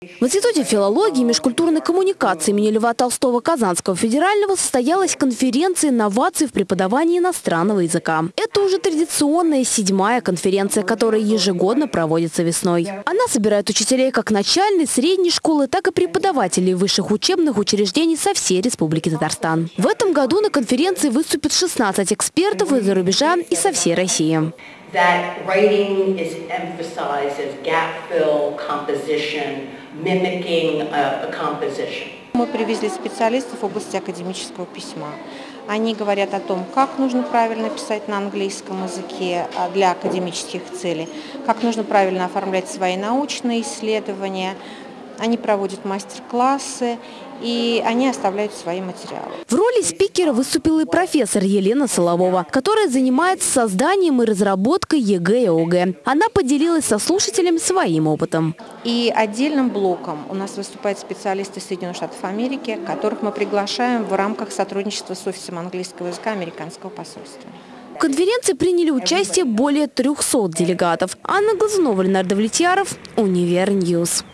В Институте филологии и межкультурной коммуникации имени Льва Толстого Казанского федерального состоялась конференция инноваций в преподавании иностранного языка. Это уже традиционная седьмая конференция, которая ежегодно проводится весной. Она собирает учителей как начальной, средней школы, так и преподавателей высших учебных учреждений со всей Республики Татарстан. В этом году на конференции выступят 16 экспертов из-за рубежа и со всей России. That writing is emphasized as gap fill, composition, mimicking a, a composition. Мы привезли специалистов в области академического письма. Они говорят о том, как нужно правильно писать на английском языке а, для академических целей, как нужно правильно оформлять свои научные исследования. Они проводят мастер-классы и они оставляют свои материалы. В роли спикера выступила и профессор Елена Соловова, которая занимается созданием и разработкой ЕГЭ и ОГЭ. Она поделилась со слушателями своим опытом. И отдельным блоком у нас выступают специалисты Соединенных Штатов Америки, которых мы приглашаем в рамках сотрудничества с офисом английского языка американского посольства. В конференции приняли участие более 300 делегатов. Анна Глазунова, Ленар Довлетьяров, Univer News.